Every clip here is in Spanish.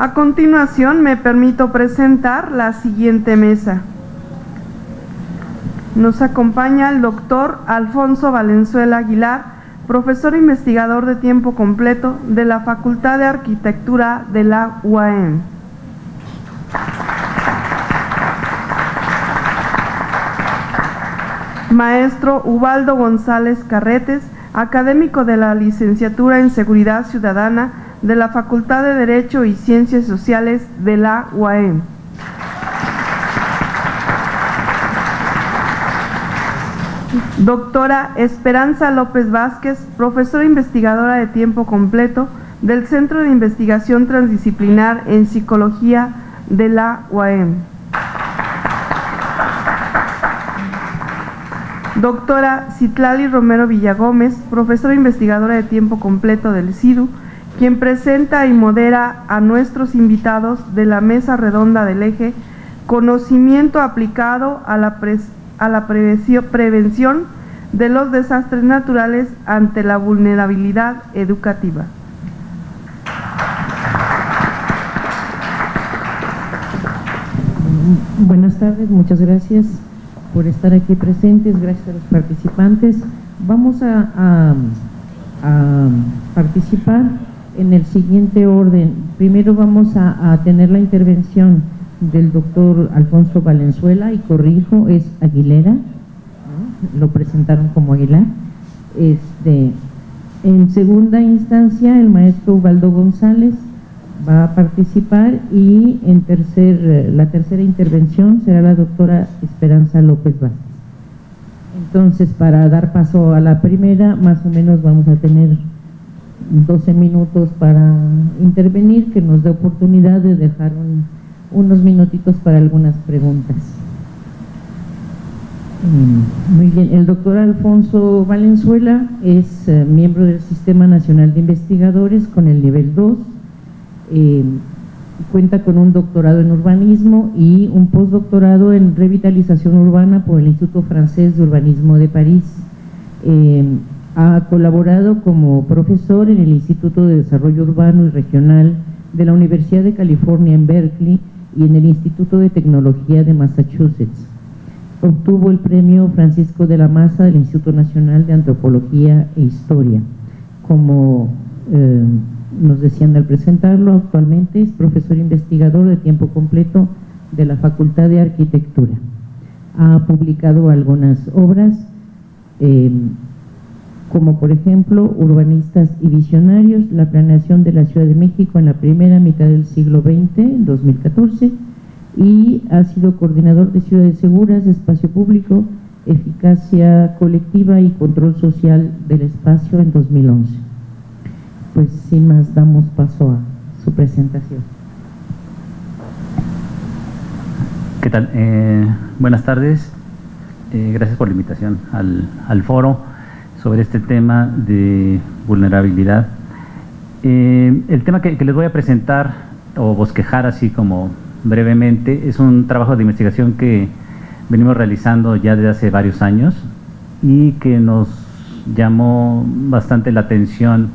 A continuación me permito presentar la siguiente mesa. Nos acompaña el doctor Alfonso Valenzuela Aguilar, profesor investigador de tiempo completo de la Facultad de Arquitectura de la UAM. Maestro Ubaldo González Carretes, académico de la Licenciatura en Seguridad Ciudadana de la Facultad de Derecho y Ciencias Sociales de la UAM. Doctora Esperanza López Vázquez, profesora investigadora de tiempo completo del Centro de Investigación Transdisciplinar en Psicología de la UAM. Doctora Citlali Romero Villagómez, profesora investigadora de tiempo completo del CIDU, quien presenta y modera a nuestros invitados de la mesa redonda del eje Conocimiento aplicado a la, a la prevención de los desastres naturales ante la vulnerabilidad educativa. Buenas tardes, muchas gracias por estar aquí presentes, gracias a los participantes. Vamos a, participar en el siguiente orden. Primero vamos a, tener la intervención del doctor Alfonso Valenzuela, y corrijo, es Aguilera, lo presentaron como Aguilar. Este, en segunda instancia, el maestro Ubaldo González va a participar y en tercer, la tercera intervención será la doctora Esperanza López Vázquez. Entonces, para dar paso a la primera, más o menos vamos a tener 12 minutos para intervenir, que nos dé oportunidad de dejar unos minutitos para algunas preguntas. Mm, muy bien, el doctor Alfonso Valenzuela es eh, miembro del Sistema Nacional de Investigadores con el nivel 2, eh, cuenta con un doctorado en urbanismo y un postdoctorado en revitalización urbana por el Instituto Francés de Urbanismo de París. Eh, ha colaborado como profesor en el Instituto de Desarrollo Urbano y Regional de la Universidad de California en Berkeley y en el Instituto de Tecnología de Massachusetts. Obtuvo el premio Francisco de la Maza del Instituto Nacional de Antropología e Historia como eh, nos decían al presentarlo, actualmente es profesor investigador de tiempo completo de la Facultad de Arquitectura. Ha publicado algunas obras, eh, como por ejemplo Urbanistas y Visionarios, la planeación de la Ciudad de México en la primera mitad del siglo XX, en 2014, y ha sido coordinador de Ciudades Seguras, Espacio Público, Eficacia Colectiva y Control Social del Espacio en 2011 pues sin más damos paso a su presentación. ¿Qué tal? Eh, buenas tardes, eh, gracias por la invitación al, foro sobre este tema de vulnerabilidad. Eh, el tema que, les voy a presentar o bosquejar así como brevemente es un trabajo de investigación que venimos realizando ya desde hace varios años y que nos llamó bastante la atención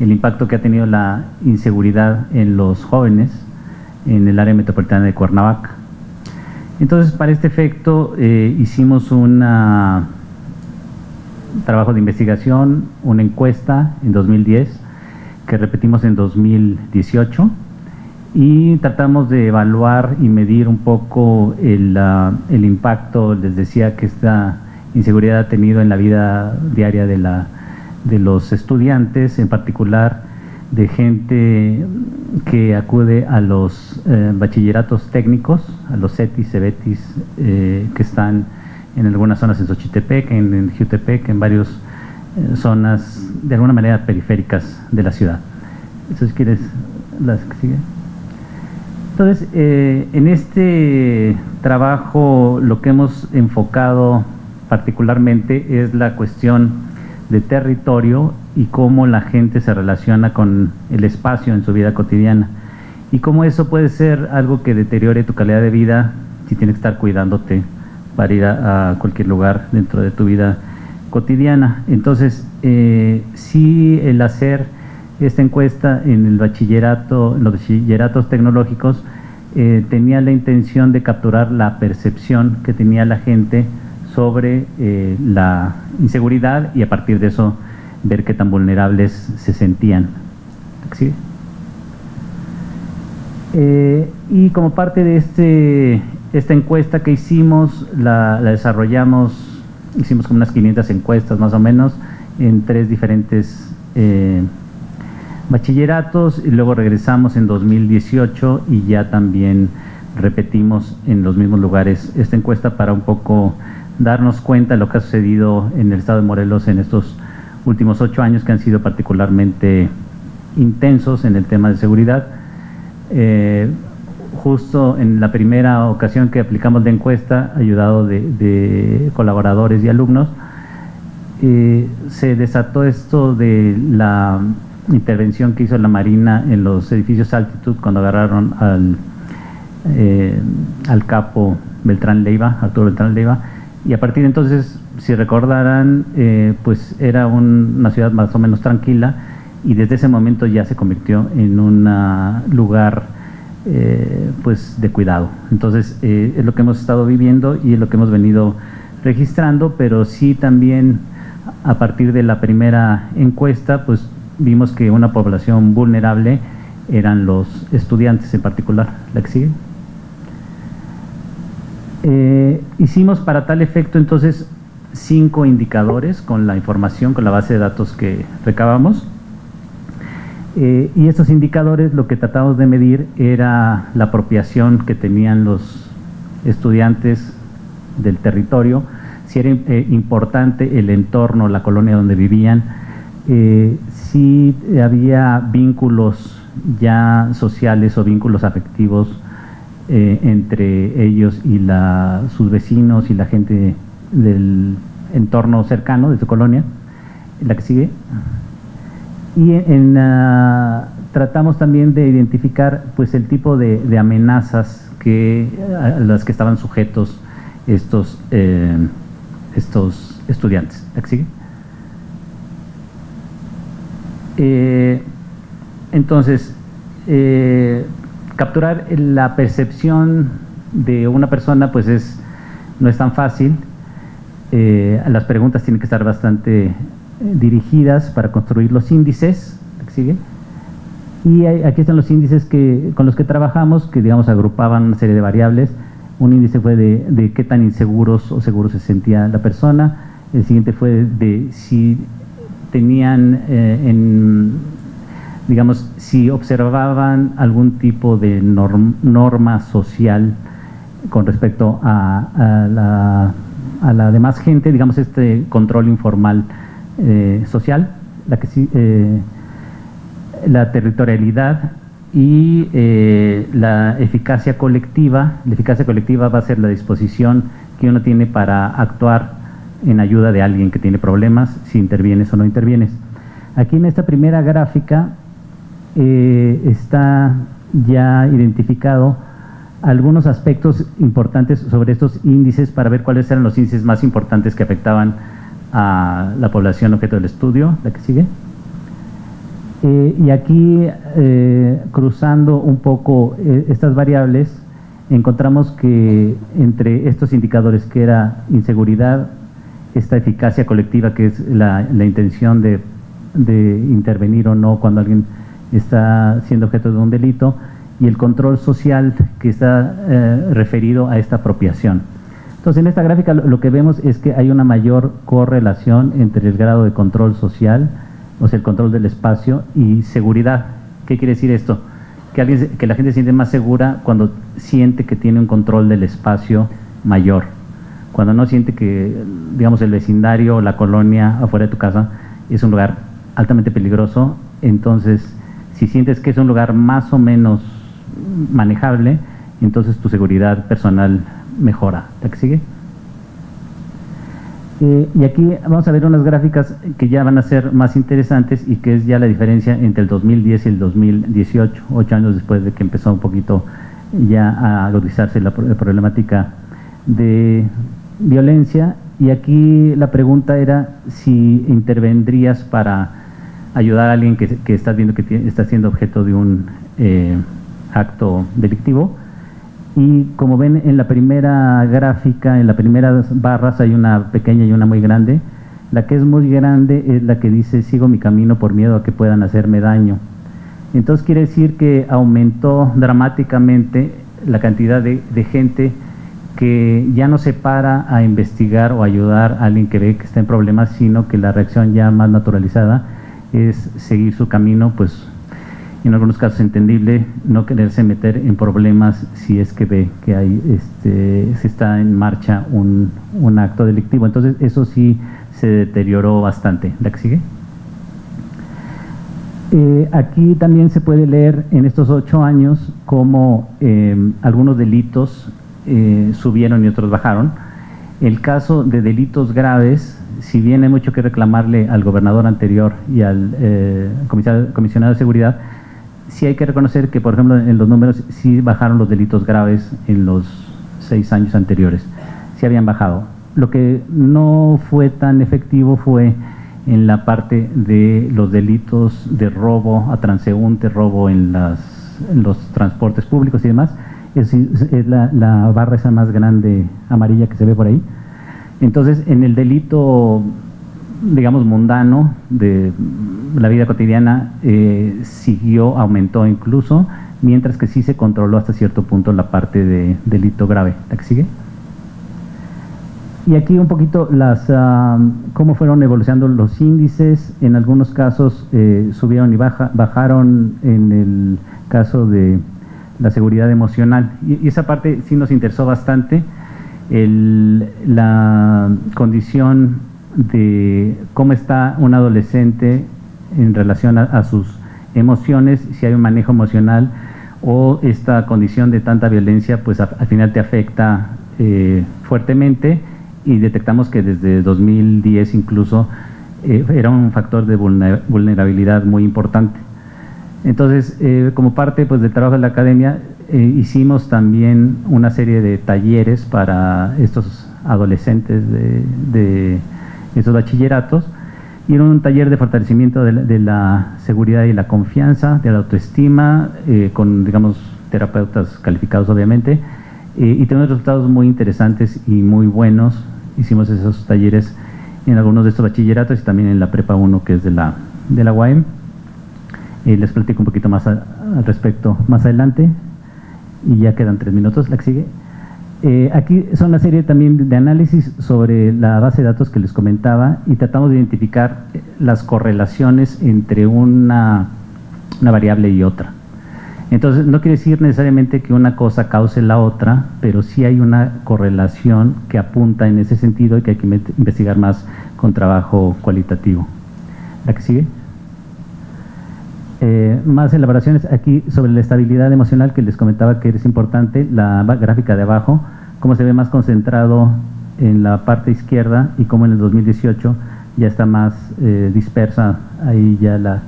el impacto que ha tenido la inseguridad en los jóvenes en el área metropolitana de Cuernavaca. Entonces, para este efecto, eh, hicimos un trabajo de investigación, una encuesta en 2010, que repetimos en 2018, y tratamos de evaluar y medir un poco el, el impacto, les decía, que esta inseguridad ha tenido en la vida diaria de la de los estudiantes, en particular de gente que acude a los eh, bachilleratos técnicos, a los CETIS, CEBETIS, eh, que están en algunas zonas en Xochitepec, en, en Jutepec, en varias eh, zonas de alguna manera periféricas de la ciudad. Entonces, ¿quieres las que siguen? Entonces, en este trabajo lo que hemos enfocado particularmente es la cuestión de territorio y cómo la gente se relaciona con el espacio en su vida cotidiana y cómo eso puede ser algo que deteriore tu calidad de vida si tienes que estar cuidándote para ir a, cualquier lugar dentro de tu vida cotidiana. Entonces, eh, sí el hacer esta encuesta en el bachillerato, en los bachilleratos tecnológicos, eh, tenía la intención de capturar la percepción que tenía la gente sobre eh, la inseguridad y a partir de eso ver qué tan vulnerables se sentían. Eh, y como parte de este, esta encuesta que hicimos, la, desarrollamos, hicimos como unas 500 encuestas más o menos en tres diferentes eh, bachilleratos y luego regresamos en 2018 y ya también repetimos en los mismos lugares esta encuesta para un poco darnos cuenta de lo que ha sucedido en el estado de Morelos en estos últimos ocho años que han sido particularmente intensos en el tema de seguridad. Eh, justo en la primera ocasión que aplicamos la encuesta, ayudado de, colaboradores y alumnos, eh, se desató esto de la intervención que hizo la Marina en los edificios Altitud cuando agarraron al, eh, al capo Beltrán Leiva, Arturo Beltrán Leiva, y a partir de entonces, si recordarán, eh, pues era una ciudad más o menos tranquila y desde ese momento ya se convirtió en un lugar eh, pues de cuidado. Entonces eh, es lo que hemos estado viviendo y es lo que hemos venido registrando, pero sí también a partir de la primera encuesta, pues vimos que una población vulnerable eran los estudiantes en particular. ¿La que sigue? Eh, hicimos para tal efecto entonces cinco indicadores con la información, con la base de datos que recabamos. Eh, y estos indicadores lo que tratamos de medir era la apropiación que tenían los estudiantes del territorio, si era eh, importante el entorno, la colonia donde vivían, si había vínculos ya sociales o vínculos afectivos eh, entre ellos y la, sus vecinos y la gente del entorno cercano de su colonia, la que sigue. Y en, tratamos también de identificar pues el tipo de, amenazas que, a las que estaban sujetos estos, eh, estos estudiantes. ¿La que sigue? Eh, entonces, capturar la percepción de una persona pues es, no es tan fácil. Eh, las preguntas tienen que estar bastante eh, dirigidas para construir los índices. Y aquí están los índices que, con los que trabajamos, que digamos agrupaban una serie de variables. Un índice fue de, qué tan inseguros o seguros se sentía la persona. El siguiente fue de si tenían eh, en digamos, si observaban algún tipo de norma social con respecto a, la, a, la, demás gente, digamos, este control informal eh, social, eh, la territorialidad y eh, la eficacia colectiva. La eficacia colectiva va a ser la disposición que uno tiene para actuar en ayuda de alguien que tiene problemas, si intervienes o no intervienes. Aquí en esta primera gráfica está ya identificado algunos aspectos importantes sobre estos índices para ver cuáles eran los índices más importantes que afectaban a la población objeto del estudio, la que sigue. Eh, y aquí, eh, cruzando un poco estas variables, encontramos que entre estos indicadores que era inseguridad, esta eficacia colectiva que es la, intención de, de intervenir o no cuando alguien está siendo objeto de un delito y el control social que está eh, referido a esta apropiación. Entonces, en esta gráfica lo, que vemos es que hay una mayor correlación entre el grado de control social, o sea, el control del espacio y seguridad. ¿Qué quiere decir esto? Que, alguien, que la gente siente más segura cuando siente que tiene un control del espacio mayor. Cuando no siente que, digamos, el vecindario o la colonia afuera de tu casa es un lugar altamente peligroso, entonces si sientes que es un lugar más o menos manejable, entonces tu seguridad personal mejora. ¿La que sigue? Eh, y aquí vamos a ver unas gráficas que ya van a ser más interesantes y que es ya la diferencia entre el 2010 y el 2018, ocho años después de que empezó un poquito ya a agudizarse la problemática de violencia. Y aquí la pregunta era si intervendrías para ayudar a alguien que, que está viendo que está siendo objeto de un eh, acto delictivo. Y como ven en la primera gráfica, en las primeras barras hay una pequeña y una muy grande. La que es muy grande es la que dice sigo mi camino por miedo a que puedan hacerme daño. Entonces quiere decir que aumentó dramáticamente la cantidad de, de gente que ya no se para a investigar o ayudar a alguien que ve que está en problemas, sino que la reacción ya más naturalizada es seguir su camino, pues en algunos casos entendible, no quererse meter en problemas si es que ve que hay, este, se está en marcha un, acto delictivo. Entonces eso sí se deterioró bastante. ¿La que sigue? Eh, aquí también se puede leer en estos ocho años cómo eh, algunos delitos eh, subieron y otros bajaron. El caso de delitos graves, si bien hay mucho que reclamarle al gobernador anterior y al eh, comisionado de seguridad, sí hay que reconocer que, por ejemplo, en los números sí bajaron los delitos graves en los seis años anteriores, sí habían bajado. Lo que no fue tan efectivo fue en la parte de los delitos de robo a transeúnte, robo en, los transportes públicos y demás, es, la, barra esa más grande amarilla que se ve por ahí. Entonces, en el delito, digamos, mundano de la vida cotidiana, eh, siguió, aumentó incluso, mientras que sí se controló hasta cierto punto la parte de delito grave. ¿La que sigue? Y aquí un poquito las uh, cómo fueron evolucionando los índices. En algunos casos eh, subieron y baja, bajaron en el caso de la seguridad emocional. Y, y, esa parte sí nos interesó bastante, el, la condición de cómo está un adolescente en relación a, sus emociones, si hay un manejo emocional o esta condición de tanta violencia, pues al final te afecta eh, fuertemente y detectamos que desde 2010 incluso eh, era un factor de vulnerabilidad muy importante. Entonces, eh, como parte pues, del trabajo de la academia, hicimos también una serie de talleres para estos adolescentes de, de estos bachilleratos, y era un taller de fortalecimiento de la, seguridad y la confianza, de la autoestima, eh, con, digamos, terapeutas calificados obviamente, eh, y tenemos resultados muy interesantes y muy buenos. Hicimos esos talleres en algunos de estos bachilleratos y también en la Prepa 1, que es de la, de la UAM. Eh, les platico un poquito más al respecto más adelante y ya quedan tres minutos, la que sigue. Eh, aquí son una serie también de análisis sobre la base de datos que les comentaba y tratamos de identificar las correlaciones entre una, una variable y otra. Entonces, no quiere decir necesariamente que una cosa cause la otra, pero sí hay una correlación que apunta en ese sentido y que hay que investigar más con trabajo cualitativo. ¿La que sigue? Eh, más elaboraciones aquí sobre la estabilidad emocional que les comentaba que es importante, la gráfica de abajo, cómo se ve más concentrado en la parte izquierda y cómo en el 2018 ya está más eh, dispersa ahí ya la,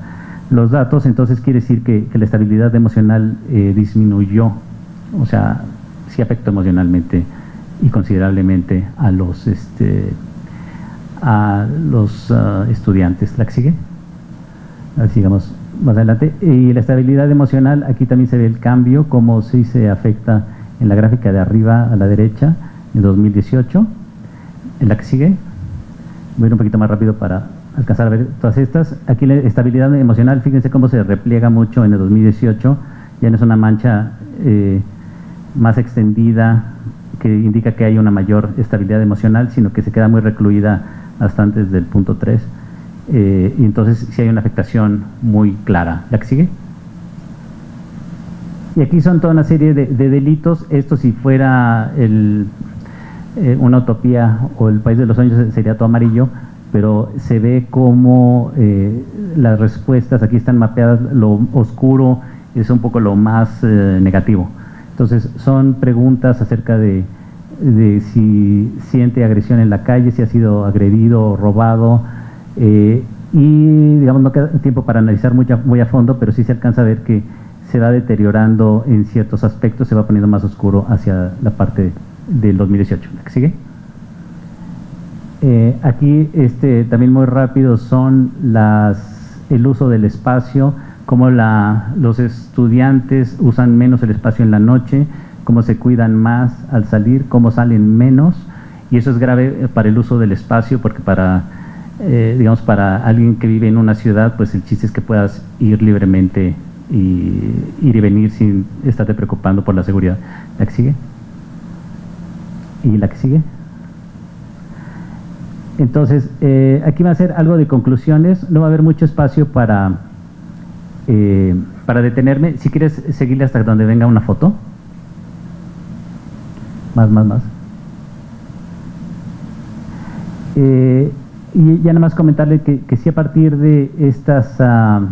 los datos, entonces quiere decir que, que la estabilidad emocional eh, disminuyó, o sea, sí afectó emocionalmente y considerablemente a los, este, a los uh, estudiantes. ¿La que sigue? Así sigamos más adelante. Y la estabilidad emocional, aquí también se ve el cambio, cómo sí se afecta en la gráfica de arriba a la derecha en 2018. En la que sigue, voy a ir un poquito más rápido para alcanzar a ver todas estas. Aquí la estabilidad emocional, fíjense cómo se repliega mucho en el 2018, ya no es una mancha eh, más extendida que indica que hay una mayor estabilidad emocional, sino que se queda muy recluida hasta antes del punto 3 eh, y entonces sí hay una afectación muy clara. ¿La que sigue? Y aquí son toda una serie de, de delitos. Esto si fuera el, eh, una utopía o el país de los sueños sería todo amarillo, pero se ve como eh, las respuestas aquí están mapeadas, lo oscuro es un poco lo más eh, negativo. Entonces son preguntas acerca de, de si siente agresión en la calle, si ha sido agredido o robado, eh, y digamos no queda tiempo para analizar muy a, muy a, fondo, pero sí se alcanza a ver que se va deteriorando en ciertos aspectos, se va poniendo más oscuro hacia la parte del 2018. ¿La que sigue? Eh, aquí este, también muy rápido son las el uso del espacio, cómo la, los estudiantes usan menos el espacio en la noche, cómo se cuidan más al salir, cómo salen menos, y eso es grave para el uso del espacio porque para, eh, digamos, para alguien que vive en una ciudad, pues el chiste es que puedas ir libremente y ir y venir sin estarte preocupando por la seguridad. ¿La que sigue? ¿Y la que sigue? Entonces, eh, aquí va a ser algo de conclusiones, no va a haber mucho espacio para, eh, para detenerme. Si quieres seguirle hasta donde venga una foto. Más, más, más. Eh, y ya nada más comentarle que, que sí a partir de estas, uh,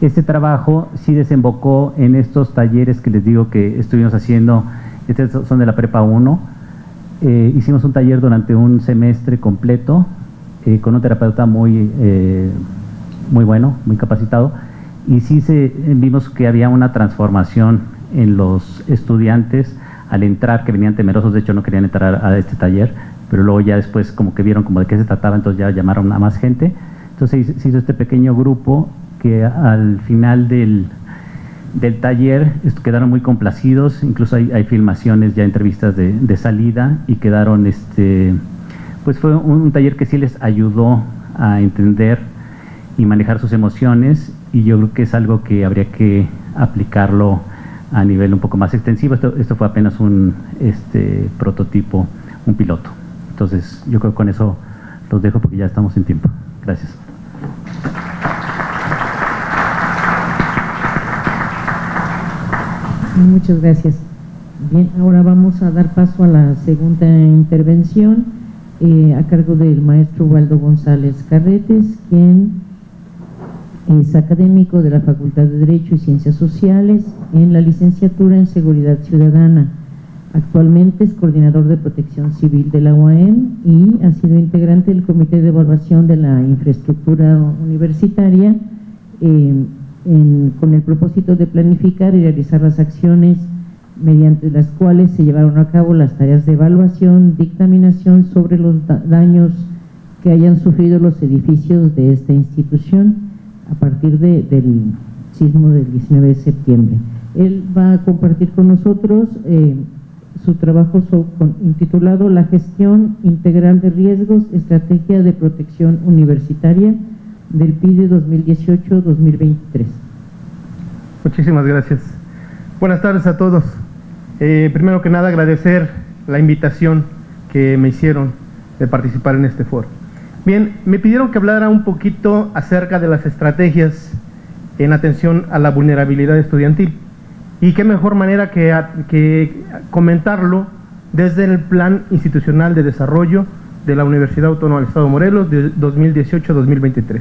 este trabajo sí desembocó en estos talleres que les digo que estuvimos haciendo, estos son de la Prepa 1, eh, hicimos un taller durante un semestre completo eh, con un terapeuta muy, eh, muy bueno, muy capacitado, y sí se, vimos que había una transformación en los estudiantes al entrar, que venían temerosos, de hecho no querían entrar a este taller, pero luego ya después como que vieron como de qué se trataba, entonces ya llamaron a más gente. Entonces se hizo este pequeño grupo que al final del, del taller quedaron muy complacidos, incluso hay, filmaciones, ya entrevistas de, de, salida y quedaron, este, pues fue un, un, taller que sí les ayudó a entender y manejar sus emociones y yo creo que es algo que habría que aplicarlo a nivel un poco más extensivo. Esto, esto fue apenas un este, prototipo, un piloto. Entonces yo creo que con eso los dejo porque ya estamos en tiempo. Gracias. Muchas gracias. Bien, ahora vamos a dar paso a la segunda intervención eh, a cargo del maestro Waldo González Carretes, quien es académico de la Facultad de Derecho y Ciencias Sociales en la licenciatura en Seguridad Ciudadana. Actualmente es coordinador de protección civil de la UAM y ha sido integrante del Comité de Evaluación de la Infraestructura Universitaria eh, con el propósito de planificar y realizar las acciones mediante las cuales se llevaron a cabo las tareas de evaluación, dictaminación sobre los da daños que hayan sufrido los edificios de esta institución a partir de, del sismo del 19 de septiembre. Él va a compartir con nosotros eh, su trabajo intitulado La gestión integral de riesgos, estrategia de protección universitaria del PIDE 2018-2023. Muchísimas gracias. Buenas tardes a todos. Eh, primero que nada agradecer la invitación que me hicieron de participar en este foro. Bien, me pidieron que hablara un poquito acerca de las estrategias en atención a la vulnerabilidad estudiantil. Y qué mejor manera que, comentarlo desde el Plan Institucional de Desarrollo de la Universidad Autónoma del Estado de Morelos de 2018-2023.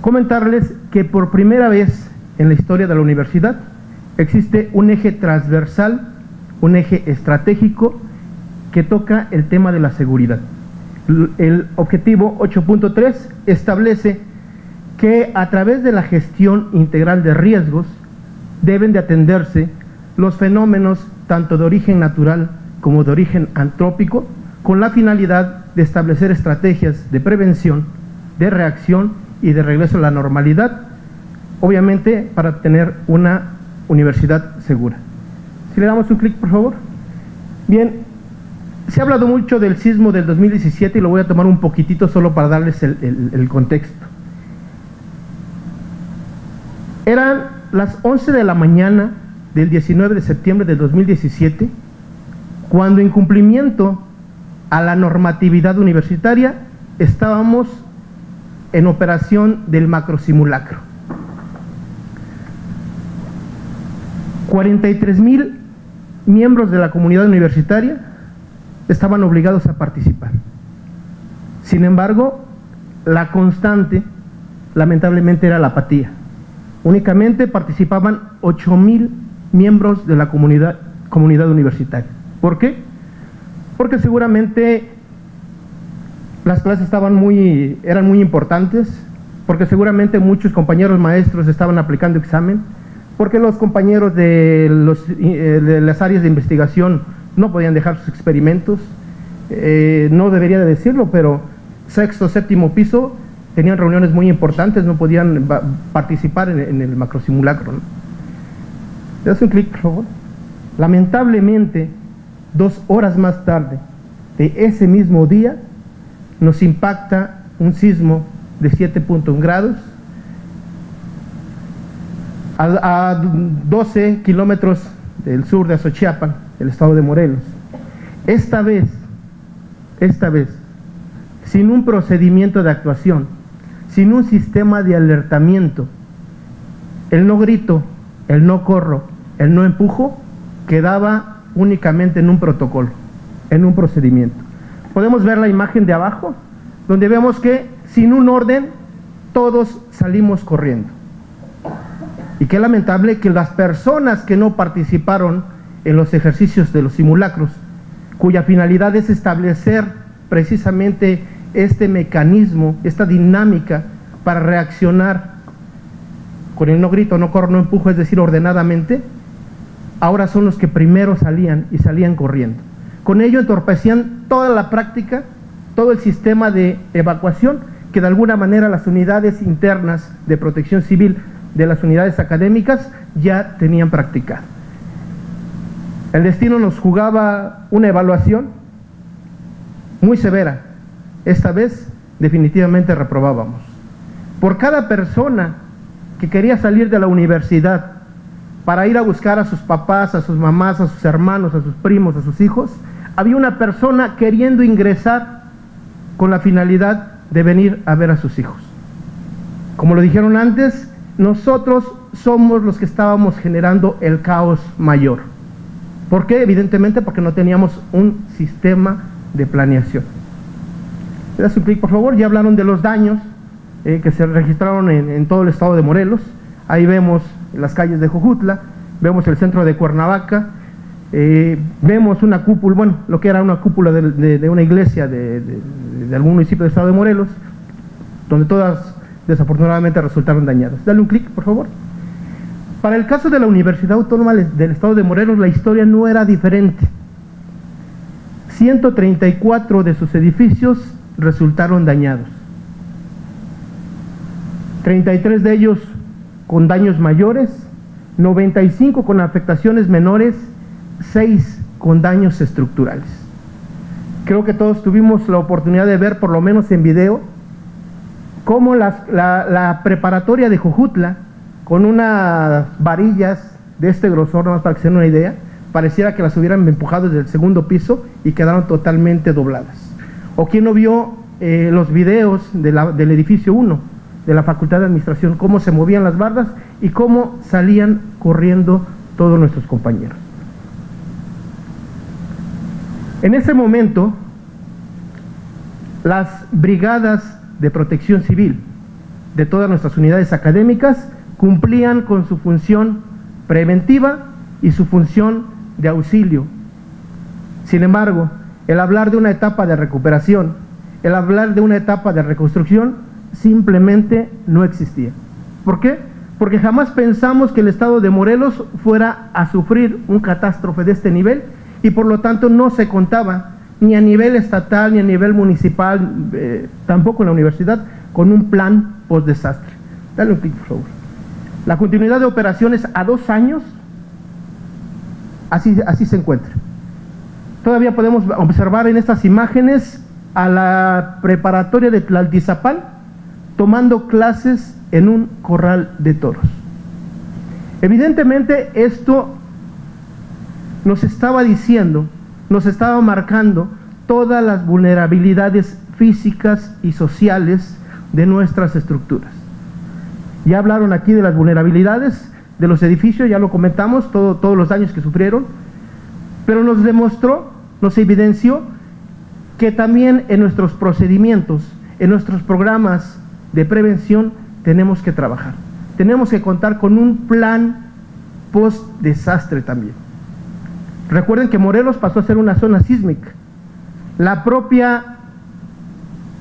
Comentarles que por primera vez en la historia de la universidad existe un eje transversal, un eje estratégico que toca el tema de la seguridad. El objetivo 8.3 establece que a través de la gestión integral de riesgos deben de atenderse los fenómenos tanto de origen natural como de origen antrópico con la finalidad de establecer estrategias de prevención, de reacción y de regreso a la normalidad, obviamente para tener una universidad segura. Si le damos un clic, por favor. Bien, se ha hablado mucho del sismo del 2017 y lo voy a tomar un poquitito solo para darles el, el, el contexto. Eran las 11 de la mañana del 19 de septiembre de 2017 cuando en cumplimiento a la normatividad universitaria estábamos en operación del macrosimulacro. 43 mil miembros de la comunidad universitaria estaban obligados a participar. Sin embargo, la constante, lamentablemente, era la apatía. Únicamente participaban 8 mil miembros de la comunidad, universitaria. ¿Por qué? Porque seguramente las clases estaban muy, eran muy importantes, porque seguramente muchos compañeros maestros estaban aplicando examen, porque los compañeros de, eh, las áreas de investigación no podían dejar sus experimentos, eh, no debería de decirlo, pero sexto, séptimo piso, tenían reuniones muy importantes, no podían participar en, el macrosimulacro. ¿no? ¿Le das un clic, por favor? Lamentablemente, dos horas más tarde de ese mismo día, nos impacta un sismo de 7.1 grados a, a 12 kilómetros del sur de Azochiapan, el estado de Morelos. Esta vez, esta vez, sin un procedimiento de actuación, sin un sistema de alertamiento, el no grito, el no corro, el no empujo, quedaba únicamente en un protocolo, en un procedimiento. Podemos ver la imagen de abajo, donde vemos que sin un orden todos salimos corriendo. Y qué lamentable que las personas que no participaron en los ejercicios de los simulacros, cuya finalidad es establecer precisamente este mecanismo, esta dinámica para reaccionar con el no grito, no corro, no empujo, es decir, ordenadamente, ahora son los que primero salían y salían corriendo. Con ello entorpecían toda la práctica, todo el sistema de evacuación que de alguna manera las unidades internas de protección civil de las unidades académicas ya tenían practicado. El destino nos jugaba una evaluación muy severa. Esta vez definitivamente reprobábamos. Por cada persona que quería salir de la universidad para ir a buscar a sus papás, a sus mamás, a sus hermanos, a sus primos, a sus hijos, había una persona queriendo ingresar con la finalidad de venir a ver a sus hijos. Como lo dijeron antes, nosotros somos los que estábamos generando el caos mayor. ¿Por qué? Evidentemente porque no teníamos un sistema de planeación. ¿Le das un clic, por favor? Ya hablaron de los daños eh, que se registraron en, todo el estado de Morelos. Ahí vemos las calles de Jojutla, vemos el centro de Cuernavaca, eh, vemos una cúpula, bueno, lo que era una cúpula de, una iglesia de, algún municipio del estado de Morelos, donde todas desafortunadamente resultaron dañadas. Dale un clic, por favor. Para el caso de la Universidad Autónoma del Estado de Morelos, la historia no era diferente. 134 de sus edificios resultaron dañados. 33 de ellos con daños mayores, 95 con afectaciones menores, 6 con daños estructurales. Creo que todos tuvimos la oportunidad de ver, por lo menos en video, cómo la, preparatoria de Jojutla con unas varillas de este grosor, nada más para que se den una idea, pareciera que las hubieran empujado desde el segundo piso y quedaron totalmente dobladas. O quien no vio eh, los videos del edificio 1 de la Facultad de Administración, cómo se movían las bardas y cómo salían corriendo todos nuestros compañeros. En ese momento, las brigadas de protección civil de todas nuestras unidades académicas cumplían con su función preventiva y su función de auxilio. Sin embargo, el hablar de una etapa de recuperación, el hablar de una etapa de reconstrucción, simplemente no existía. ¿Por qué? Porque jamás pensamos que el estado de Morelos fuera a sufrir un catástrofe de este nivel y por lo tanto no se contaba ni a nivel estatal ni a nivel municipal, eh, tampoco en la universidad, con un plan post-desastre. Dale un clic, por favor. La continuidad de operaciones a dos años, así, así se encuentra. Todavía podemos observar en estas imágenes a la preparatoria de Tlaltizapal tomando clases en un corral de toros. Evidentemente esto nos estaba diciendo, nos estaba marcando todas las vulnerabilidades físicas y sociales de nuestras estructuras. Ya hablaron aquí de las vulnerabilidades de los edificios, ya lo comentamos, todos los daños que sufrieron, pero nos demostró, nos evidenció que también en nuestros procedimientos, en nuestros programas de prevención, tenemos que trabajar. Tenemos que contar con un plan post-desastre también. Recuerden que Morelos pasó a ser una zona sísmica. La propia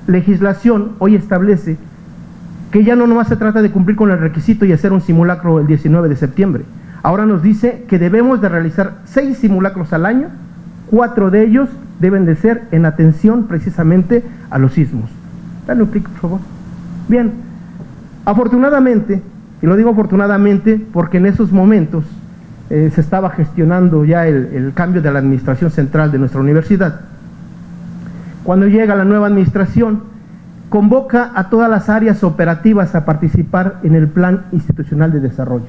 legislación hoy establece que ya no nomás se trata de cumplir con el requisito y hacer un simulacro el 19 de septiembre. Ahora nos dice que debemos de realizar seis simulacros al año, cuatro de ellos deben de ser en atención precisamente a los sismos. Dale un clic, por favor. Bien, afortunadamente, y lo digo afortunadamente porque en esos momentos eh, se estaba gestionando ya el, el cambio de la administración central de nuestra universidad, cuando llega la nueva administración, convoca a todas las áreas operativas a participar en el Plan Institucional de Desarrollo.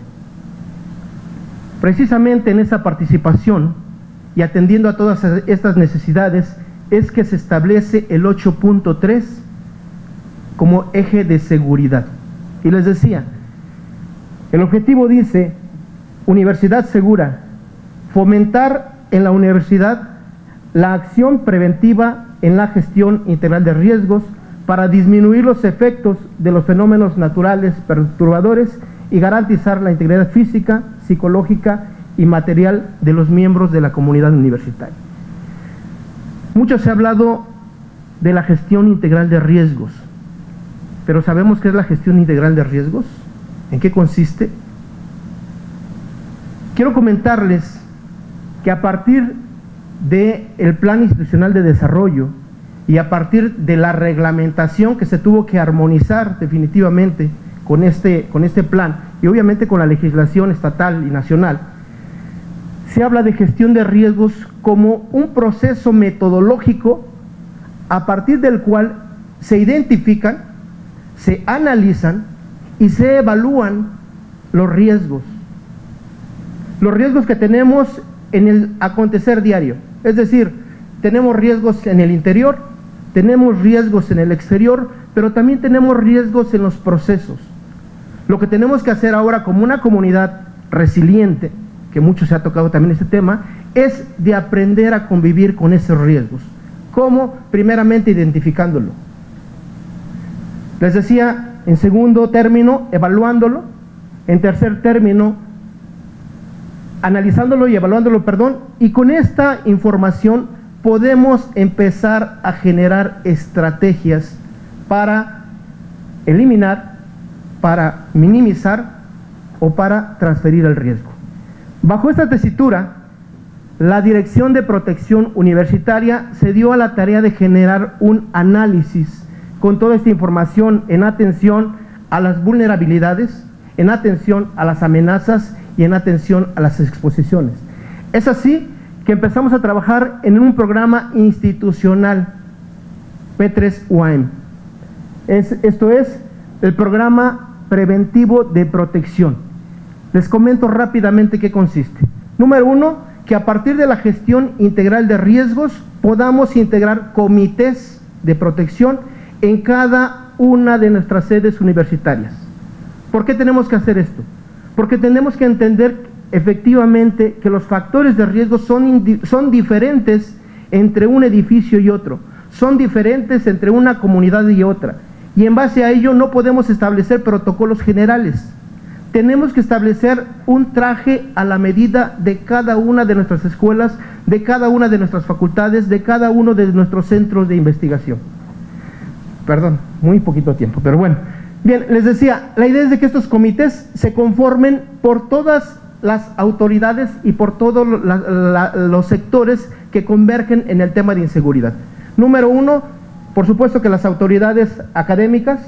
Precisamente en esa participación y atendiendo a todas estas necesidades es que se establece el 8.3 como eje de seguridad. Y les decía, el objetivo dice, universidad segura, fomentar en la universidad la acción preventiva en la gestión integral de riesgos para disminuir los efectos de los fenómenos naturales perturbadores y garantizar la integridad física, psicológica y material de los miembros de la comunidad universitaria. Mucho se ha hablado de la gestión integral de riesgos, pero ¿sabemos qué es la gestión integral de riesgos? ¿En qué consiste? Quiero comentarles que a partir del el Plan Institucional de Desarrollo y a partir de la reglamentación que se tuvo que armonizar definitivamente con este, con este plan y obviamente con la legislación estatal y nacional, se habla de gestión de riesgos como un proceso metodológico a partir del cual se identifican, se analizan y se evalúan los riesgos. Los riesgos que tenemos en el acontecer diario. Es decir, tenemos riesgos en el interior, tenemos riesgos en el exterior, pero también tenemos riesgos en los procesos. Lo que tenemos que hacer ahora como una comunidad resiliente, que mucho se ha tocado también este tema, es de aprender a convivir con esos riesgos. ¿Cómo? Primeramente identificándolo. Les decía, en segundo término, evaluándolo. En tercer término, analizándolo y evaluándolo, perdón. Y con esta información podemos empezar a generar estrategias para eliminar, para minimizar o para transferir el riesgo. Bajo esta tesitura, la Dirección de Protección Universitaria se dio a la tarea de generar un análisis con toda esta información en atención a las vulnerabilidades, en atención a las amenazas y en atención a las exposiciones. Es así que empezamos a trabajar en un programa institucional P3UAM. Es, esto es el programa preventivo de protección. Les comento rápidamente qué consiste. Número uno, que a partir de la gestión integral de riesgos podamos integrar comités de protección en cada una de nuestras sedes universitarias. ¿Por qué tenemos que hacer esto? Porque tenemos que entender efectivamente que los factores de riesgo son, son diferentes entre un edificio y otro, son diferentes entre una comunidad y otra, y en base a ello no podemos establecer protocolos generales. Tenemos que establecer un traje a la medida de cada una de nuestras escuelas, de cada una de nuestras facultades, de cada uno de nuestros centros de investigación. Perdón, muy poquito tiempo, pero bueno. Bien, les decía, la idea es de que estos comités se conformen por todas las autoridades y por todos los sectores que convergen en el tema de inseguridad. Número uno, por supuesto que las autoridades académicas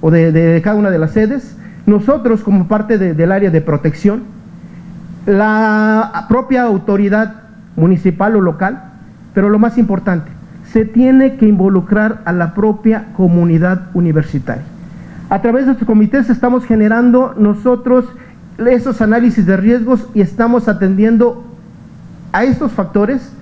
o de, cada una de las sedes, nosotros como parte del área de protección, la propia autoridad municipal o local, pero lo más importante, se tiene que involucrar a la propia comunidad universitaria. A través de estos comités estamos generando nosotros esos análisis de riesgos y estamos atendiendo a estos factores,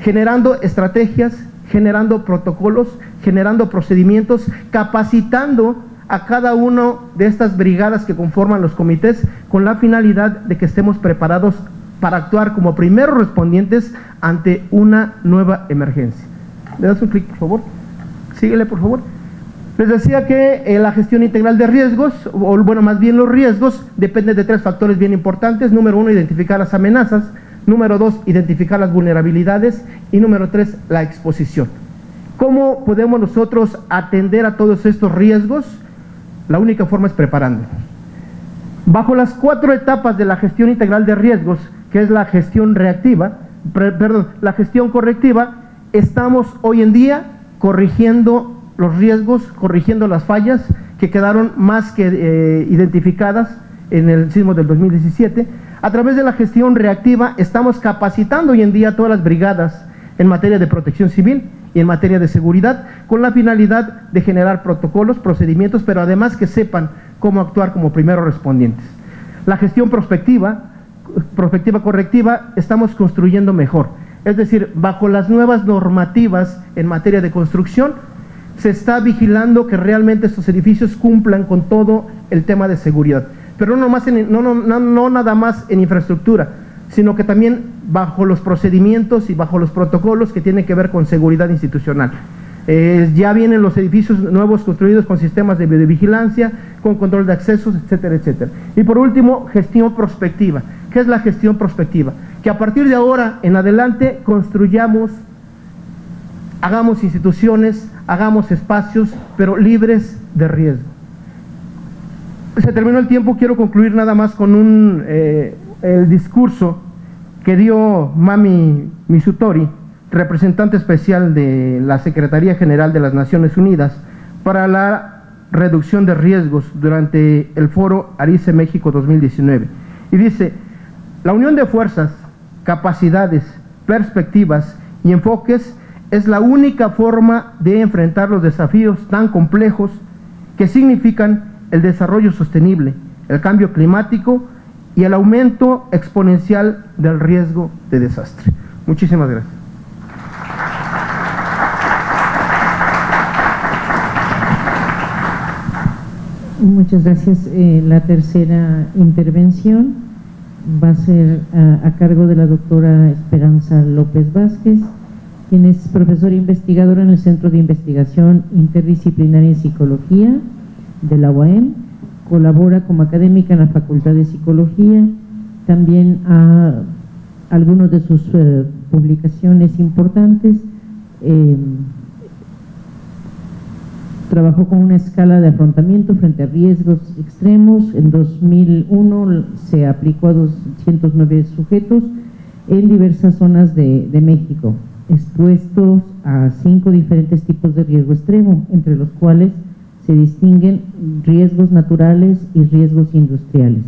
generando estrategias, generando protocolos, generando procedimientos, capacitando a cada uno de estas brigadas que conforman los comités con la finalidad de que estemos preparados para actuar como primeros respondientes ante una nueva emergencia. ¿Le das un clic, por favor? Síguele, por favor. Les decía que eh, la gestión integral de riesgos, o bueno, más bien los riesgos, depende de tres factores bien importantes. Número uno, identificar las amenazas. Número dos, identificar las vulnerabilidades. Y número tres, la exposición. ¿Cómo podemos nosotros atender a todos estos riesgos? La única forma es preparándonos. Bajo las cuatro etapas de la gestión integral de riesgos, que es la gestión reactiva, perdón, la gestión correctiva, estamos hoy en día corrigiendo los riesgos, corrigiendo las fallas que quedaron más que eh, identificadas en el sismo del 2017. A través de la gestión reactiva estamos capacitando hoy en día todas las brigadas en materia de protección civil y en materia de seguridad, con la finalidad de generar protocolos, procedimientos, pero además que sepan cómo actuar como primeros respondientes. La gestión prospectiva, prospectiva correctiva, estamos construyendo mejor. Es decir, bajo las nuevas normativas en materia de construcción, se está vigilando que realmente estos edificios cumplan con todo el tema de seguridad. Pero no, no nada más en infraestructura, sino que también bajo los procedimientos y bajo los protocolos que tienen que ver con seguridad institucional. Eh, ya vienen los edificios nuevos construidos con sistemas de videovigilancia, con control de accesos, etcétera, etcétera. Y por último, gestión prospectiva. ¿Qué es la gestión prospectiva? Que a partir de ahora en adelante construyamos, hagamos instituciones, hagamos espacios, pero libres de riesgo. Se terminó el tiempo, quiero concluir nada más con un, eh, el discurso que dio Mami Misutori, representante especial de la Secretaría General de las Naciones Unidas para la reducción de riesgos durante el foro Arice México 2019. Y dice, la unión de fuerzas, capacidades, perspectivas y enfoques es la única forma de enfrentar los desafíos tan complejos que significan el desarrollo sostenible, el cambio climático y el aumento exponencial del riesgo de desastre. Muchísimas gracias. Muchas gracias. Eh, la tercera intervención va a ser a, a, cargo de la doctora Esperanza López Vázquez, quien es profesora investigadora en el Centro de Investigación Interdisciplinaria en Psicología de la UAM colabora como académica en la Facultad de Psicología, también a algunas de sus eh, publicaciones importantes, eh, trabajó con una escala de afrontamiento frente a riesgos extremos, en 2001 se aplicó a 209 sujetos en diversas zonas de México, expuestos a cinco diferentes tipos de riesgo extremo, entre los cuales se distinguen riesgos naturales y riesgos industriales.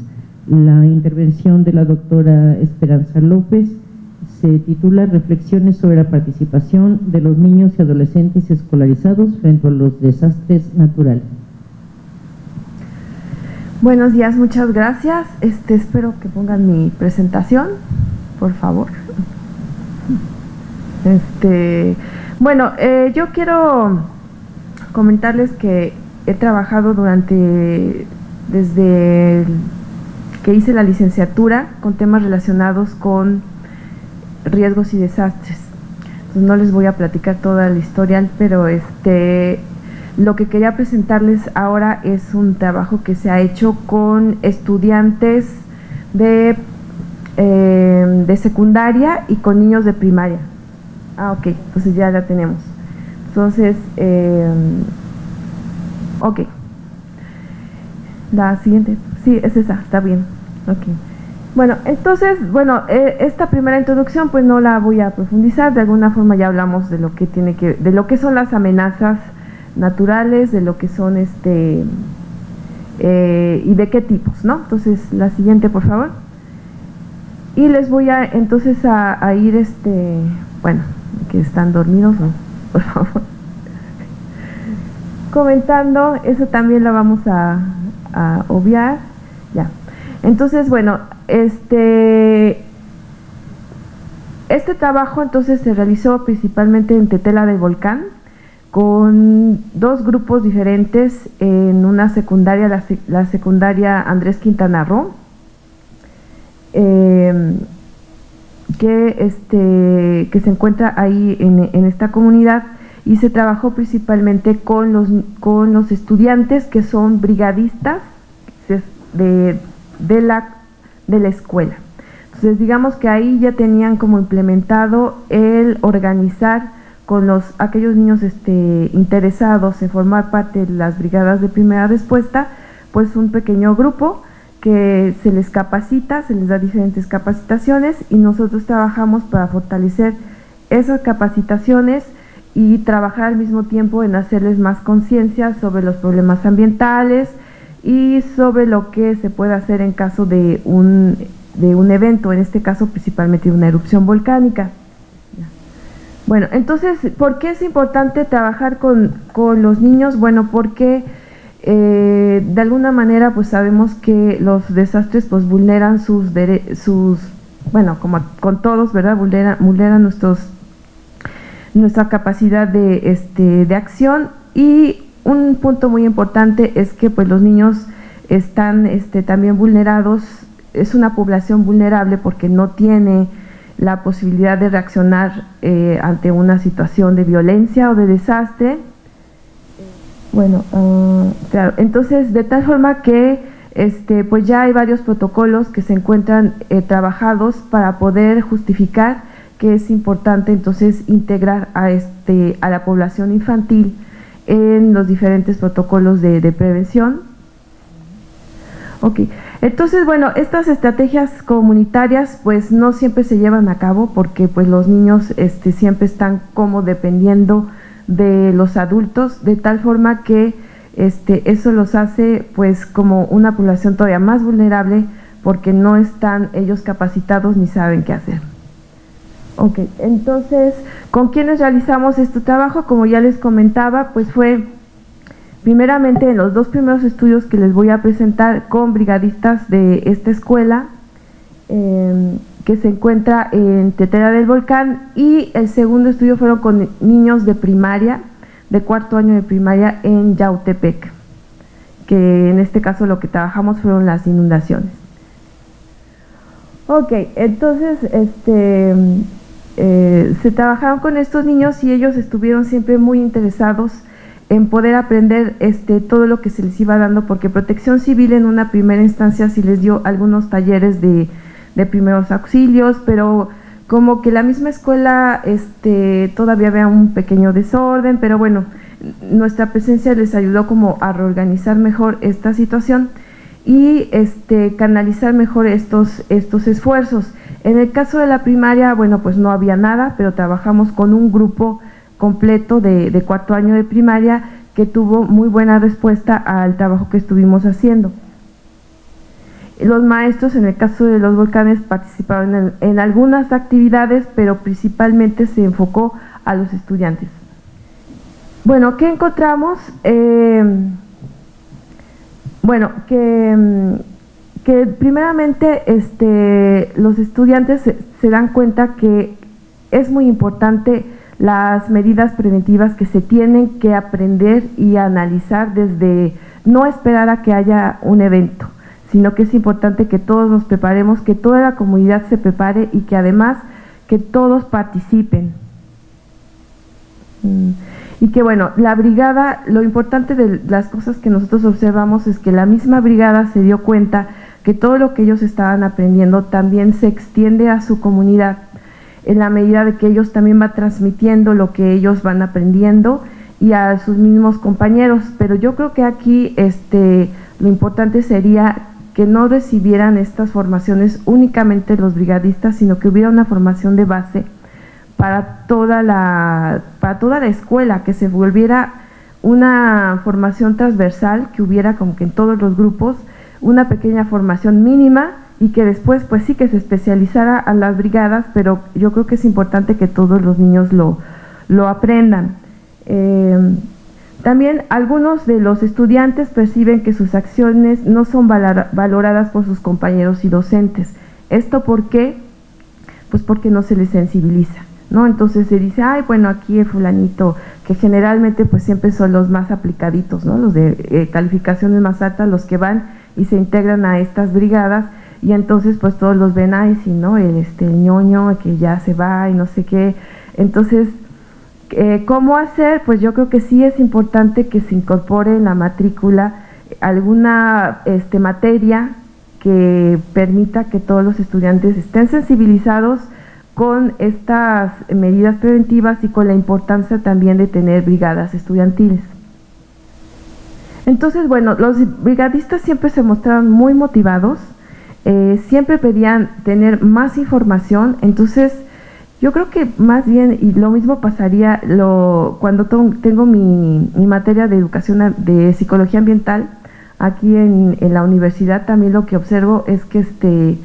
La intervención de la doctora Esperanza López se titula Reflexiones sobre la participación de los niños y adolescentes escolarizados frente a los desastres naturales. Buenos días, muchas gracias. Este, espero que pongan mi presentación, por favor. Este, bueno, eh, yo quiero comentarles que he trabajado durante, desde que hice la licenciatura con temas relacionados con riesgos y desastres. no les voy a platicar toda la historial, pero este, lo que quería presentarles ahora es un trabajo que se ha hecho con estudiantes de, eh, de secundaria y con niños de primaria. Ah, ok, entonces ya la tenemos. Entonces, eh, Ok. La siguiente. Sí, es esa, está bien. Ok. Bueno, entonces, bueno, eh, esta primera introducción pues no la voy a profundizar, de alguna forma ya hablamos de lo que tiene que, de lo que son las amenazas naturales, de lo que son este, eh, y de qué tipos, ¿no? Entonces, la siguiente, por favor. Y les voy a, entonces, a, a ir, este, bueno, que están dormidos, ¿no? Por favor comentando, eso también lo vamos a, obviar. Ya. Entonces, bueno, este, este trabajo entonces se realizó principalmente en Tetela del Volcán, con dos grupos diferentes en una secundaria, la, secundaria Andrés Quintana Roo, em, que, este, que se encuentra ahí en, en esta comunidad y se trabajó principalmente con los, con los estudiantes que son brigadistas de, de, la, de la escuela. Entonces digamos que ahí ya tenían como implementado el organizar con los, aquellos niños este, interesados en formar parte de las brigadas de primera respuesta, pues un pequeño grupo que se les capacita, se les da diferentes capacitaciones y nosotros trabajamos para fortalecer esas capacitaciones y trabajar al mismo tiempo en hacerles más conciencia sobre los problemas ambientales y sobre lo que se puede hacer en caso de un, de un evento, en este caso principalmente una erupción volcánica. Bueno, entonces, ¿por qué es importante trabajar con, los niños? Bueno, porque eh, de alguna manera pues sabemos que los desastres pues vulneran sus, sus bueno, como con todos, ¿verdad? Vulneran, vulneran nuestros, nuestra capacidad de, este, de acción. Y un punto muy importante es que pues los niños están este, también vulnerados, es una población vulnerable porque no tiene la posibilidad de reaccionar eh, ante una situación de violencia o de desastre. Bueno, claro, entonces de tal forma que este, pues ya hay varios protocolos que se encuentran eh, trabajados para poder justificar que es importante entonces integrar a, este, a la población infantil en los diferentes protocolos de, prevención. Ok, entonces, bueno, estas estrategias comunitarias pues no siempre se llevan a cabo porque pues los niños este, siempre están como dependiendo de los adultos, de tal forma que este, eso los hace pues como una población todavía más vulnerable porque no están ellos capacitados ni saben qué hacer. Ok, entonces, ¿con quiénes realizamos este trabajo? Como ya les comentaba, pues fue Primeramente, en los dos primeros estudios que les voy a presentar con brigadistas de esta escuela, em, que se encuentra en Tetera del Volcán, y el segundo estudio fueron con niños de primaria, de cuarto año de primaria en Yautepec, que en este caso lo que trabajamos fueron las inundaciones. Ok, entonces este, eh, se trabajaron con estos niños y ellos estuvieron siempre muy interesados en poder aprender este, todo lo que se les iba dando, porque Protección Civil en una primera instancia sí les dio algunos talleres de, primeros auxilios, pero como que la misma escuela este, todavía había un pequeño desorden, pero bueno, nuestra presencia les ayudó como a reorganizar mejor esta situación y este, canalizar mejor estos, estos esfuerzos. En el caso de la primaria, bueno, pues no había nada, pero trabajamos con un grupo completo de, cuarto año de primaria que tuvo muy buena respuesta al trabajo que estuvimos haciendo. Los maestros, en el caso de los volcanes, participaron en, algunas actividades, pero principalmente se enfocó a los estudiantes. Bueno, ¿qué encontramos? Eh, bueno, que, que, primeramente este, los estudiantes se dan cuenta que es muy importante las medidas preventivas que se tienen que aprender y analizar desde no esperar a que haya un evento, sino que es importante que todos nos preparemos, que toda la comunidad se prepare y que además que todos participen. Mm. Y que bueno, la brigada, lo importante de las cosas que nosotros observamos es que la misma brigada se dio cuenta que todo lo que ellos estaban aprendiendo también se extiende a su comunidad en la medida de que ellos también van transmitiendo lo que ellos van aprendiendo y a sus mismos compañeros. Pero yo creo que aquí este, lo importante sería que no recibieran estas formaciones únicamente los brigadistas, sino que hubiera una formación de base para toda la, para toda la escuela, que se volviera una formación transversal, que hubiera como que en todos los grupos una pequeña formación mínima y que después pues sí que se especializara a las brigadas, pero yo creo que es importante que todos los niños lo, lo aprendan. Eh, también algunos de los estudiantes perciben que sus acciones no son valoradas por sus compañeros y docentes. ¿Esto por qué? Pues porque no se les sensibiliza. ¿no? Entonces se dice, ay, bueno, aquí el fulanito, que generalmente pues siempre son los más aplicaditos, ¿no? Los de eh, calificaciones más altas, los que van y se integran a estas brigadas, y entonces pues todos los ven, ahí sí, ¿no? El, este, ñoño que ya se va y no sé qué. Entonces, eh, ¿cómo hacer? Pues yo creo que sí es importante que se incorpore en la matrícula alguna este, materia que permita que todos los estudiantes estén sensibilizados con estas medidas preventivas y con la importancia también de tener brigadas estudiantiles. Entonces, bueno, los brigadistas siempre se mostraron muy motivados, eh, siempre pedían tener más información, entonces Yo creo que más bien, y lo mismo pasaría lo, cuando tengo mi, materia de educación de psicología ambiental, aquí en, en, la universidad también lo que observo es que este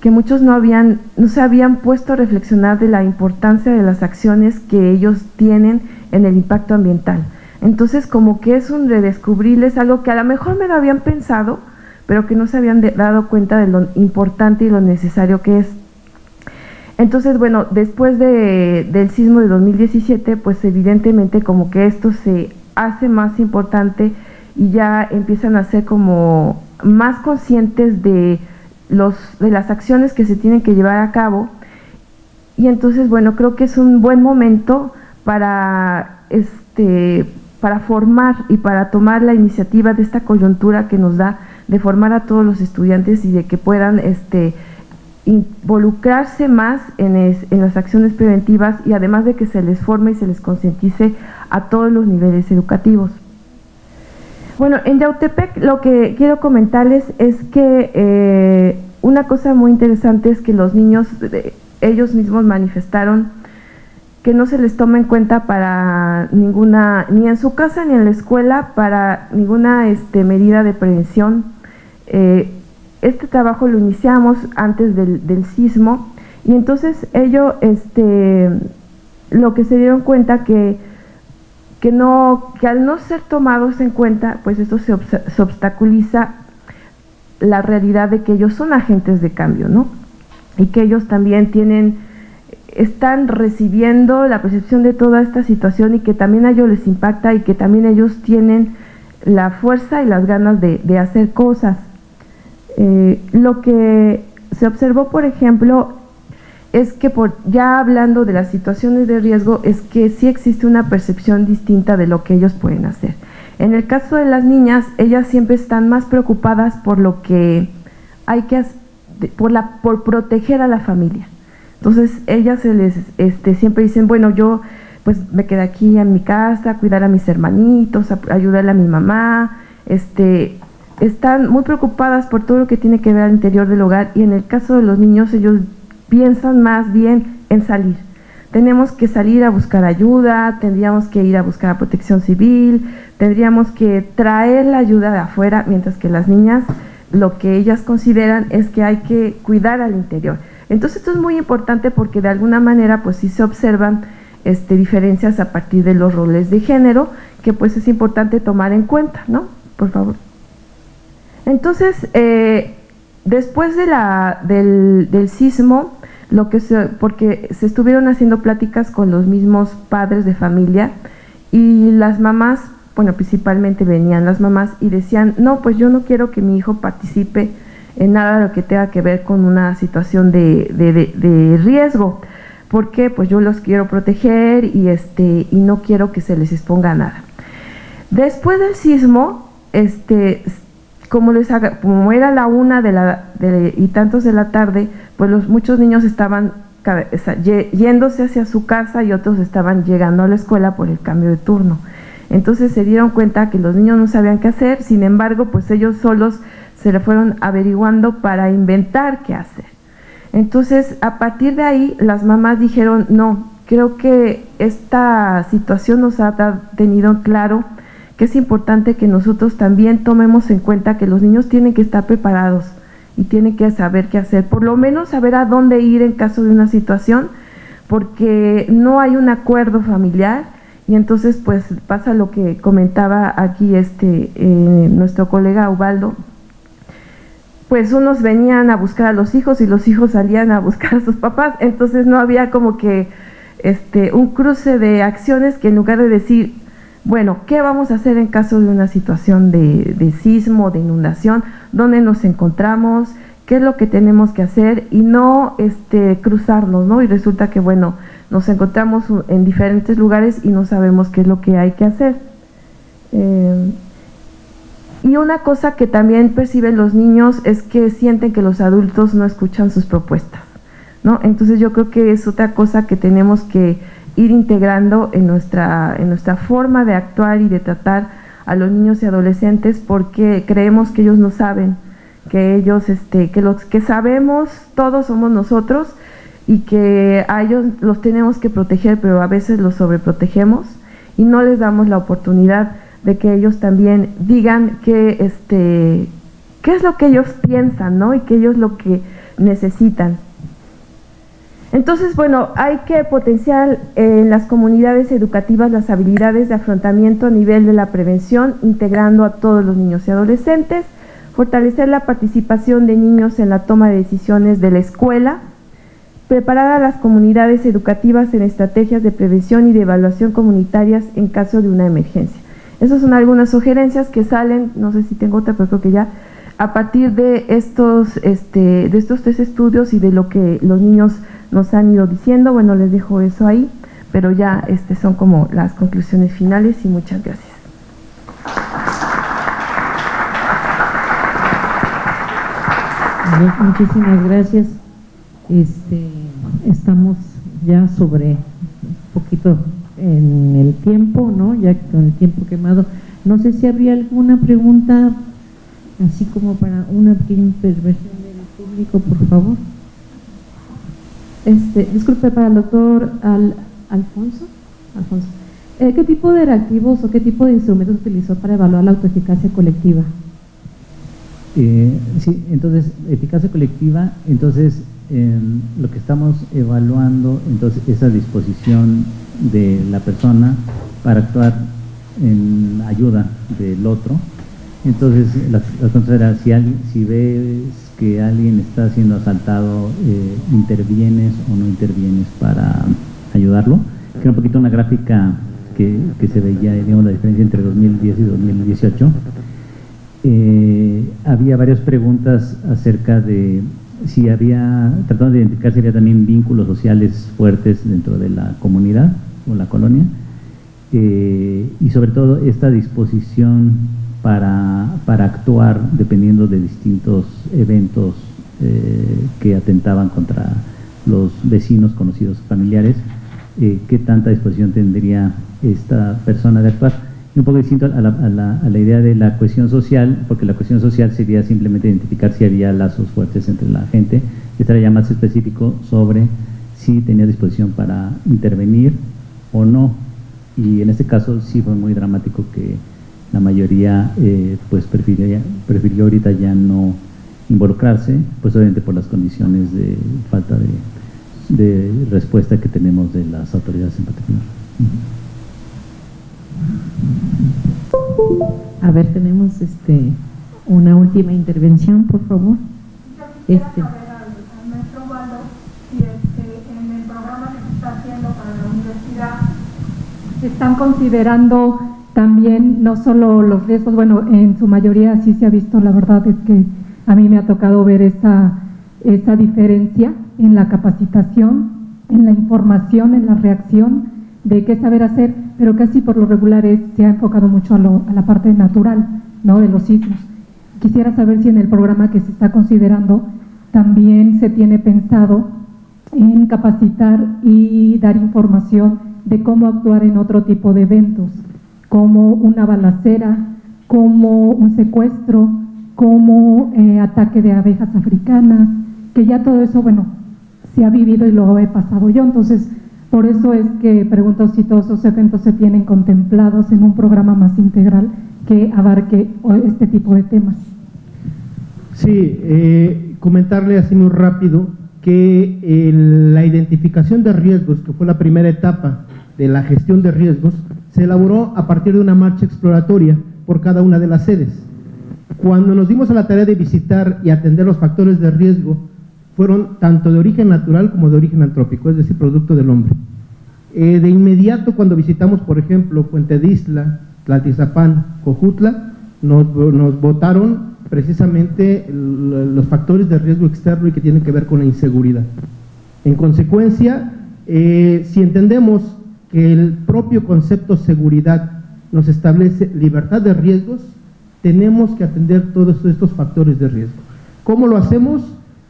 que muchos no habían, no se habían puesto a reflexionar de la importancia de las acciones que ellos tienen en el impacto ambiental. Entonces como que es un redescubrirles algo que a lo mejor me lo habían pensado, pero que no se habían dado cuenta de lo importante y lo necesario que es. Entonces, bueno, después de, del sismo de 2017, pues evidentemente como que esto se hace más importante y ya empiezan a ser como más conscientes de, los, de las acciones que se tienen que llevar a cabo. Y entonces, bueno, creo que es un buen momento para, este, para formar y para tomar la iniciativa de esta coyuntura que nos da de formar a todos los estudiantes y de que puedan este, involucrarse más en, las acciones preventivas y además de que se les forme y se les concientice a todos los niveles educativos. Bueno, en Yautepec lo que quiero comentarles es que eh, una cosa muy interesante es que los niños, ellos mismos manifestaron que no se les toma en cuenta para ninguna, ni en su casa ni en la escuela, para ninguna este, medida de prevención. Eh, este trabajo lo iniciamos antes del, sismo y entonces ellos este, lo que se dieron cuenta que, que, no, que al no ser tomados en cuenta, pues esto se, se obstaculiza la realidad de que ellos son agentes de cambio, ¿no? Y que ellos también tienen, están recibiendo la percepción de toda esta situación y que también a ellos les impacta y que también ellos tienen la fuerza y las ganas de, de hacer cosas. Eh, lo que se observó, por ejemplo, es que por, ya hablando de las situaciones de riesgo, es que sí existe una percepción distinta de lo que ellos pueden hacer. En el caso de las niñas, ellas siempre están más preocupadas por lo que hay que por la por proteger a la familia. Entonces, ellas se les este, siempre dicen, bueno, yo pues me quedé aquí en mi casa, cuidar a mis hermanitos, ayudar a mi mamá, este, están muy preocupadas por todo lo que tiene que ver al interior del hogar y en el caso de los niños ellos piensan más bien en salir. Tenemos que salir a buscar ayuda, tendríamos que ir a buscar protección civil, tendríamos que traer la ayuda de afuera, mientras que las niñas lo que ellas consideran es que hay que cuidar al interior. Entonces esto es muy importante porque de alguna manera pues sí se observan este, diferencias a partir de los roles de género que pues es importante tomar en cuenta, ¿no? Por favor. Entonces, eh, después de la, del, del, sismo, lo que se, porque se estuvieron haciendo pláticas con los mismos padres de familia y las mamás, bueno, principalmente venían las mamás y decían, no, pues yo no quiero que mi hijo participe en nada de lo que tenga que ver con una situación de, de, de, riesgo, porque pues yo los quiero proteger y, este, y no quiero que se les exponga nada. Después del sismo, este, como, les haga, como era la una de la, de, y tantos de la tarde, pues los, muchos niños estaban yéndose hacia su casa y otros estaban llegando a la escuela por el cambio de turno. Entonces se dieron cuenta que los niños no sabían qué hacer, sin embargo, pues ellos solos se le fueron averiguando para inventar qué hacer. Entonces, a partir de ahí, las mamás dijeron, no, creo que esta situación nos ha tenido claro que es importante que nosotros también tomemos en cuenta que los niños tienen que estar preparados y tienen que saber qué hacer, por lo menos saber a dónde ir en caso de una situación, porque no hay un acuerdo familiar y entonces pues pasa lo que comentaba aquí este eh, nuestro colega Ubaldo, pues unos venían a buscar a los hijos y los hijos salían a buscar a sus papás, entonces no había como que este un cruce de acciones que en lugar de decir bueno, ¿qué vamos a hacer en caso de una situación de, sismo, de inundación? ¿Dónde nos encontramos? ¿Qué es lo que tenemos que hacer? Y no este, cruzarnos, ¿no? Y resulta que, bueno, nos encontramos en diferentes lugares y no sabemos qué es lo que hay que hacer. Eh, y una cosa que también perciben los niños es que sienten que los adultos no escuchan sus propuestas, ¿no? Entonces yo creo que es otra cosa que tenemos que ir integrando en nuestra, en nuestra forma de actuar y de tratar a los niños y adolescentes porque creemos que ellos no saben, que ellos, este, que los que sabemos todos somos nosotros y que a ellos los tenemos que proteger, pero a veces los sobreprotegemos y no les damos la oportunidad de que ellos también digan este qué es lo que ellos piensan, ¿no? Y que ellos lo que necesitan. Entonces, bueno, hay que potenciar en las comunidades educativas las habilidades de afrontamiento a nivel de la prevención, integrando a todos los niños y adolescentes, fortalecer la participación de niños en la toma de decisiones de la escuela, preparar a las comunidades educativas en estrategias de prevención y de evaluación comunitarias en caso de una emergencia. Esas son algunas sugerencias que salen, no sé si tengo otra, pero creo que ya, a partir de estos, este, de estos tres estudios y de lo que los niños nos han ido diciendo, bueno, les dejo eso ahí, pero ya este, son como las conclusiones finales y muchas gracias. Muchísimas gracias. Este, estamos ya sobre un poquito en el tiempo, ¿no? Ya con el tiempo quemado. No sé si habría alguna pregunta, así como para una pequeña intervención del público, por favor. Este, disculpe, para el doctor Alfonso. Alfonso. Eh, ¿Qué tipo de reactivos o qué tipo de instrumentos utilizó para evaluar la autoeficacia colectiva? Eh, sí, entonces, eficacia colectiva, entonces lo que estamos evaluando, entonces esa disposición de la persona para actuar en ayuda del otro. Entonces, la, la si, si ves que alguien está siendo asaltado, eh, ¿intervienes o no intervienes para ayudarlo? Que un poquito una gráfica que, que, se veía, digamos, la diferencia entre 2010 y 2018. Eh, había varias preguntas acerca de si había, tratando de identificar si había también vínculos sociales fuertes dentro de la comunidad o la colonia, eh, y sobre todo esta disposición para, para, actuar dependiendo de distintos eventos eh, que atentaban contra los vecinos, conocidos, familiares, eh, qué tanta disposición tendría esta persona de actuar un poco distinto a la, idea de la cohesión social, porque la cohesión social sería simplemente identificar si había lazos fuertes entre la gente, estaría ya más específico sobre si tenía disposición para intervenir o no, y en este caso sí fue muy dramático que la mayoría eh, pues prefirió, prefirió ahorita ya no involucrarse, pues obviamente por las condiciones de falta de respuesta que tenemos de las autoridades en particular. A ver, tenemos este una última intervención, por favor. Este. Si en el programa que se está haciendo para la universidad están considerando también no solo los riesgos, bueno, en su mayoría sí se ha visto, la verdad es que a mí me ha tocado ver esa, esa diferencia en la capacitación, en la información, en la reacción de qué saber hacer, pero casi por lo regular se ha enfocado mucho a, la parte natural ¿no? de los sismos. Quisiera saber si en el programa que se está considerando también se tiene pensado en capacitar y dar información de cómo actuar en otro tipo de eventos, como una balacera, como un secuestro, como eh, ataque de abejas africanas, que ya todo eso, bueno, se ha vivido y lo he pasado yo, entonces por eso es que pregunto si todos esos eventos se tienen contemplados en un programa más integral que abarque este tipo de temas. Sí, eh, comentarle así muy rápido que la identificación de riesgos, que fue la primera etapa de la gestión de riesgos, se elaboró a partir de una marcha exploratoria por cada una de las sedes. Cuando nos dimos a la tarea de visitar y atender los factores de riesgo fueron tanto de origen natural como de origen antrópico, es decir, producto del hombre. Eh, de inmediato cuando visitamos, por ejemplo, Puente de Isla, Tlaltizapán, Cojutla, nos, nos votaron precisamente los factores de riesgo externo y que tienen que ver con la inseguridad. En consecuencia, eh, si entendemos que el propio concepto seguridad nos establece libertad de riesgos, tenemos que atender todos estos factores de riesgo. ¿Cómo lo hacemos?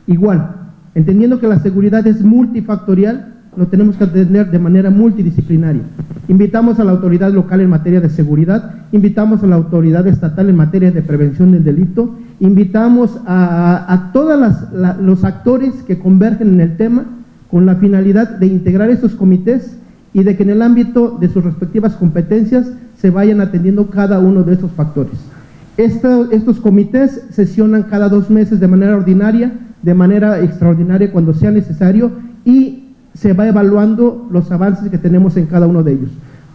Igual, entendiendo que la seguridad es multifactorial, lo tenemos que atender de manera multidisciplinaria. Invitamos a la autoridad local en materia de seguridad, invitamos a la autoridad estatal en materia de prevención del delito, invitamos a, todos los actores que convergen en el tema con la finalidad de integrar estos comités y de que en el ámbito de sus respectivas competencias se vayan atendiendo cada uno de estos factores. Esto- estos comités sesionan cada dos meses de manera ordinaria, de manera extraordinaria cuando sea necesario y se va evaluando los avances que tenemos en cada uno de ellos.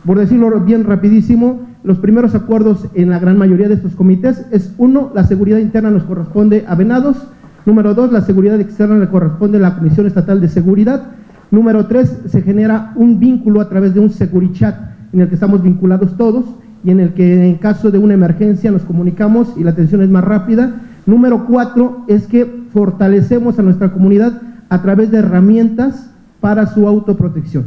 Por decirlo bien rapidísimo, los primeros acuerdos en la gran mayoría de estos comités es uno, la seguridad interna nos corresponde a Venados, número dos, la seguridad externa le corresponde a la Comisión Estatal de Seguridad, número tres, se genera un vínculo a través de un Securichat en el que estamos vinculados todos y en el que en caso de una emergencia nos comunicamos y la atención es más rápida. Número cuatro es que fortalecemos a nuestra comunidad a través de herramientas para su autoprotección.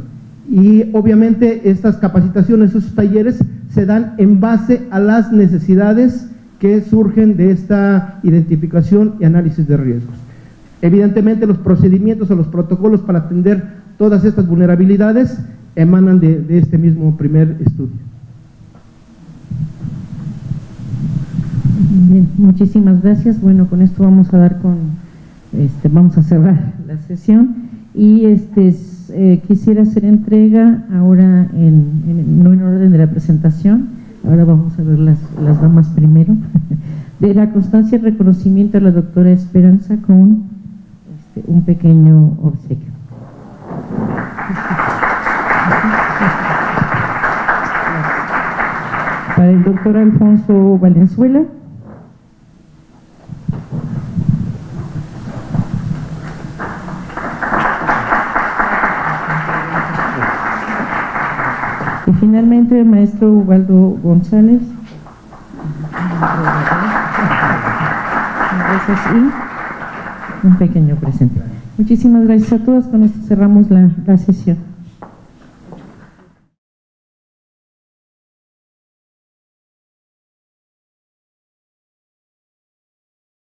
Y obviamente estas capacitaciones, esos talleres se dan en base a las necesidades que surgen de esta identificación y análisis de riesgos. Evidentemente los procedimientos o los protocolos para atender todas estas vulnerabilidades emanan de, de este mismo primer estudio. Bien, muchísimas gracias. Bueno, con esto vamos a dar con, este, vamos a cerrar la sesión y este eh, quisiera hacer entrega ahora en, en- no en orden de la presentación, ahora vamos a ver las, las damas primero, de la constancia y reconocimiento a la doctora Esperanza con este, un pequeño obsequio. Para el doctor Alfonso Valenzuela. Y finalmente el maestro Ubaldo González. Y un pequeño presente. Muchísimas gracias a todos. Con esto cerramos la, la sesión.